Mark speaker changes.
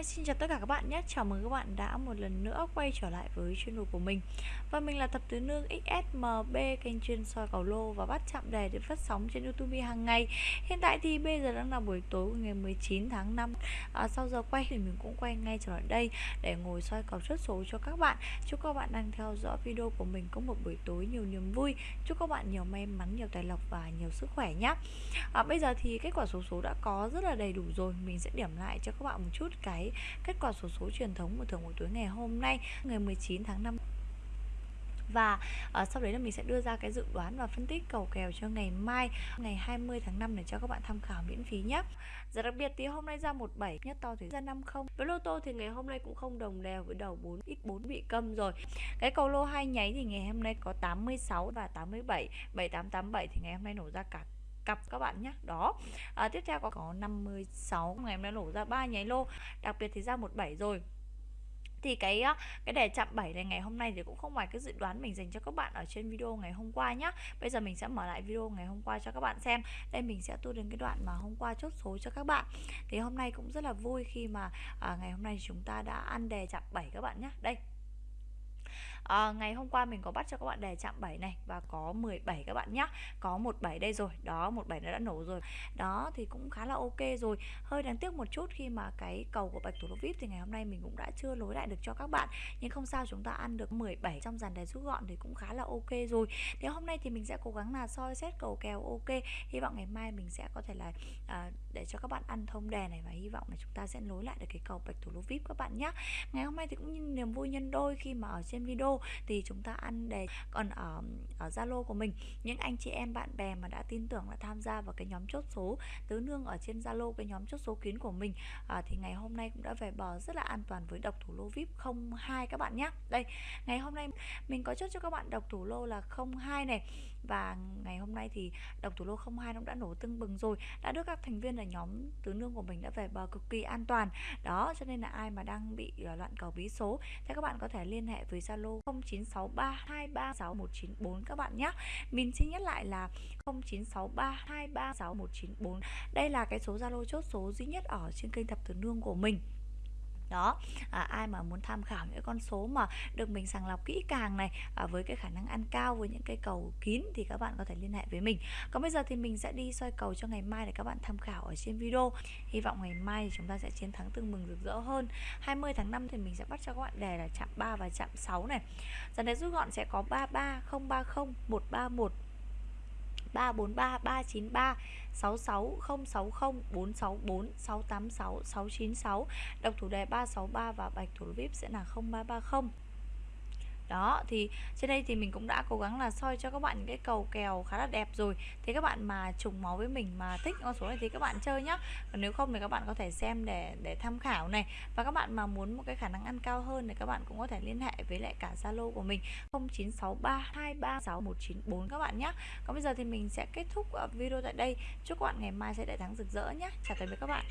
Speaker 1: Hi, xin chào tất cả các bạn nhé. Chào mừng các bạn đã một lần nữa quay trở lại với channel của mình. Và mình là Thập Tứ Nương XSMB Kênh chuyên soi cầu lô và bắt chạm đề để phát sóng trên Youtube hàng ngày. Hiện tại thì bây giờ đang là buổi tối ngày 19 tháng 5 à, Sau giờ quay thì mình cũng quay ngay trở lại đây Để ngồi soi cầu chốt số cho các bạn. Chúc các bạn đang theo dõi video của mình có một buổi tối nhiều niềm vui. Chúc các bạn nhiều may mắn, nhiều tài lộc và nhiều sức khỏe nhé. À, Bây giờ thì kết quả số số đã có rất là đầy đủ rồi. Mình sẽ điểm lại cho các bạn một chút cái kết quả số số truyền thống của thưởng buổi tối ngày hôm nay ngày 19 tháng 5 và uh, sau đấy là mình sẽ đưa ra cái dự đoán và phân tích cầu kèo cho ngày mai ngày 20 tháng 5 để cho các bạn tham khảo miễn phí nhé. Giá đặc biệt thì hôm nay ra 17 nhất to thì ra 50 với lô tô thì ngày hôm nay cũng không đồng đều với đầu 4 x 4 bị câm rồi. Cái cầu lô hai nháy thì ngày hôm nay có 86 và 87 7887 thì ngày hôm nay nổ ra cả cặp các bạn nhé đó. À, tiếp theo có có 56 ngày em đã nổ ra ba nháy lô đặc biệt thì ra 17 rồi. Thì cái cái đề chạm 7 này ngày hôm nay thì cũng không ngoài cái dự đoán mình dành cho các bạn ở trên video ngày hôm qua nhá. Bây giờ mình sẽ mở lại video ngày hôm qua cho các bạn xem. Đây mình sẽ tua đến cái đoạn mà hôm qua chốt số cho các bạn. Thì hôm nay cũng rất là vui khi mà à, ngày hôm nay chúng ta đã ăn đề chạm 7 các bạn nhé đây à, ngày hôm qua mình có bắt cho các bạn đề chạm 7 này và có 17 các bạn nhé có 17 đây rồi. Đó 17 nó đã nổ rồi. Đó thì cũng khá là ok rồi. Hơi đáng tiếc một chút khi mà cái cầu của bạch thủ lô vip thì ngày hôm nay mình cũng đã chưa nối lại được cho các bạn. Nhưng không sao chúng ta ăn được 17 trong dàn đề rút gọn thì cũng khá là ok rồi. Thì hôm nay thì mình sẽ cố gắng là soi xét cầu kèo ok. Hy vọng ngày mai mình sẽ có thể là à, để cho các bạn ăn thông đề này và hy vọng là chúng ta sẽ nối lại được cái cầu bạch thủ lô vip các bạn nhé ngày hôm nay thì cũng như niềm vui nhân đôi khi mà ở trên video thì chúng ta ăn đề còn ở ở Zalo của mình. Những anh chị em bạn bè mà đã tin tưởng là tham gia vào cái nhóm chốt số tứ nương ở trên Zalo cái nhóm chốt số kín của mình à, thì ngày hôm nay cũng đã về bờ rất là an toàn với độc thủ lô VIP 02 các bạn nhé đây ngày hôm nay mình có chốt cho các bạn độc thủ lô là 02 này. Và ngày hôm nay thì độc thủ lô 02 nó đã nổ tưng bừng rồi đã được các thành viên ở nhóm tứ nương của mình đã về bờ cực kỳ an toàn. Đó cho nên là ai mà đang bị à, loạn cầu bí số thì các bạn có thể liên hệ với Zalo 0963236194 các bạn nhé mình xin nhắc lại là 0963236194 đây là cái số Zalo chốt số duy nhất ở trên kênh thập tử nương của mình đó à, ai mà muốn tham khảo những con số mà được mình sàng lọc kỹ càng này à, với cái khả năng ăn cao với những cái cầu kín thì các bạn có thể liên hệ với mình. Còn bây giờ thì mình sẽ đi soi cầu cho ngày mai để các bạn tham khảo ở trên video. Hy vọng ngày mai thì chúng ta sẽ chiến thắng tương mừng rực rỡ hơn. 20 tháng 5 thì mình sẽ bắt cho các bạn đề là chạm 3 và chạm 6 này. Dần đấy rút gọn sẽ có 33 030 131 343 393 66 060 464 686 696 đọc thủ đề 363 và bạch thủ VIP sẽ là 0330 đó, thì trên đây thì mình cũng đã cố gắng là soi cho các bạn những cái cầu kèo khá là đẹp rồi. Thì các bạn mà trùng máu với mình mà thích con số này thì các bạn chơi nhá. Còn nếu không thì các bạn có thể xem để để tham khảo này. Và các bạn mà muốn một cái khả năng ăn cao hơn thì các bạn cũng có thể liên hệ với lại cả Zalo của mình 0963236194 các bạn nhé còn bây giờ thì mình sẽ kết thúc ờ, video tại đây. Chúc các bạn ngày mai sẽ đại thắng rực rỡ nhé chào tạm biệt các bạn.